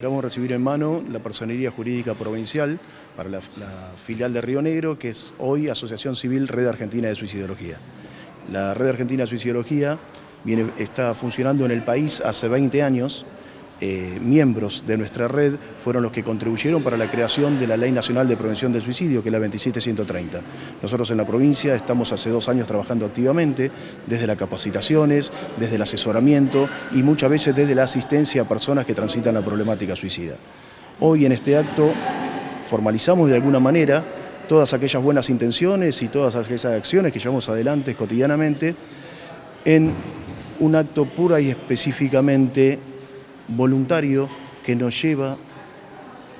Acabamos de recibir en mano la Personería Jurídica Provincial para la, la, filial de Río Negro, que es hoy Asociación Civil Red Argentina de Suicidología. La Red Argentina de Suicidología viene, está funcionando en el país hace 20 años, eh, miembros de nuestra red fueron los que contribuyeron para la creación de la Ley Nacional de Prevención del Suicidio, que es la 27130. Nosotros en la provincia estamos hace dos años trabajando activamente, desde las capacitaciones, desde el asesoramiento y muchas veces desde la asistencia a personas que transitan la problemática suicida. Hoy en este acto formalizamos de alguna manera todas aquellas buenas intenciones y todas aquellas acciones que llevamos adelante cotidianamente en un acto pura y específicamente voluntario que nos lleva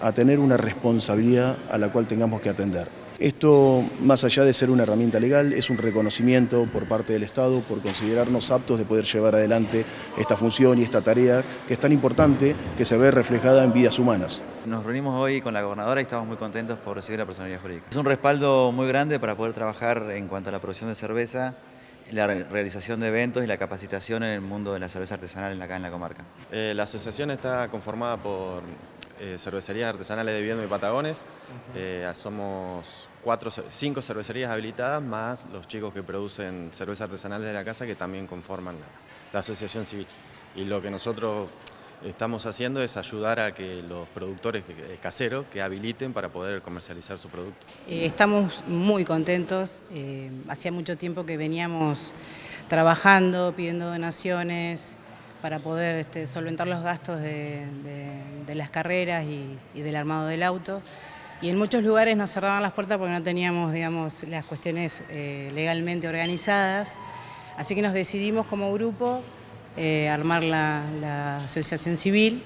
a tener una responsabilidad a la cual tengamos que atender. Esto, más allá de ser una herramienta legal, es un reconocimiento por parte del Estado por considerarnos aptos de poder llevar adelante esta función y esta tarea que es tan importante que se ve reflejada en vidas humanas. Nos reunimos hoy con la gobernadora y estamos muy contentos por recibir la personalidad jurídica. Es un respaldo muy grande para poder trabajar en cuanto a la producción de cerveza la realización de eventos y la capacitación en el mundo de la cerveza artesanal acá en la comarca. Eh, la asociación está conformada por eh, cervecerías artesanales de Viedma y Patagones. Eh, somos cuatro, cinco cervecerías habilitadas, más los chicos que producen cerveza artesanal de la casa que también conforman la, la asociación civil. Y lo que nosotros estamos haciendo es ayudar a que los productores caseros que habiliten para poder comercializar su producto. Eh, estamos muy contentos, eh, hacía mucho tiempo que veníamos trabajando, pidiendo donaciones para poder este, solventar los gastos de, las carreras y, del armado del auto. Y en muchos lugares nos cerraban las puertas porque no teníamos digamos, las cuestiones eh, legalmente organizadas. Así que nos decidimos como grupo eh, armar la, asociación civil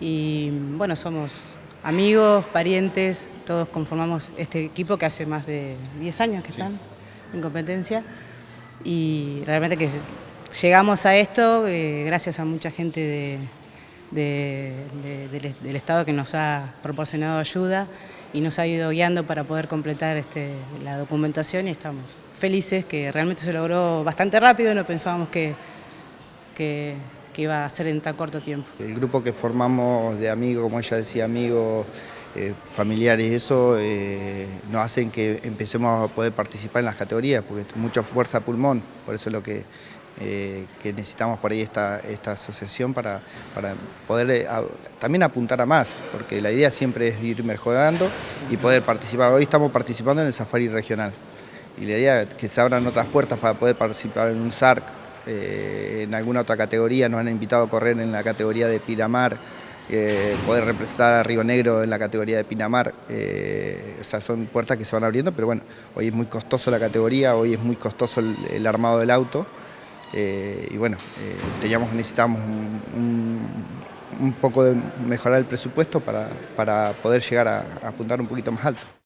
y bueno, somos amigos, parientes, todos conformamos este equipo que hace más de 10 años que están en competencia y realmente que llegamos a esto eh, gracias a mucha gente del, Estado que nos ha proporcionado ayuda y nos ha ido guiando para poder completar este, la documentación y estamos felices que realmente se logró bastante rápido, no pensábamos que que, iba a ser en tan corto tiempo. El grupo que formamos de amigos, como ella decía, amigos, eh, familiares, eso eh, nos hacen que empecemos a poder participar en las categorías, porque es mucha fuerza pulmón, por eso es lo que, eh, necesitamos por ahí esta, esta asociación para, para poder también apuntar a más, porque la idea siempre es ir mejorando y poder participar. Hoy estamos participando en el Safari Regional y la idea es que se abran otras puertas para poder participar en un SARC, eh, en alguna otra categoría, nos han invitado a correr en la categoría de Pinamar, eh, poder representar a Río Negro en la categoría de Pinamar, eh, esas son puertas que se van abriendo, pero bueno, hoy es muy costoso la categoría, hoy es muy costoso el, armado del auto, y bueno, teníamos, necesitamos un, poco de mejorar el presupuesto para, para poder llegar a apuntar un poquito más alto.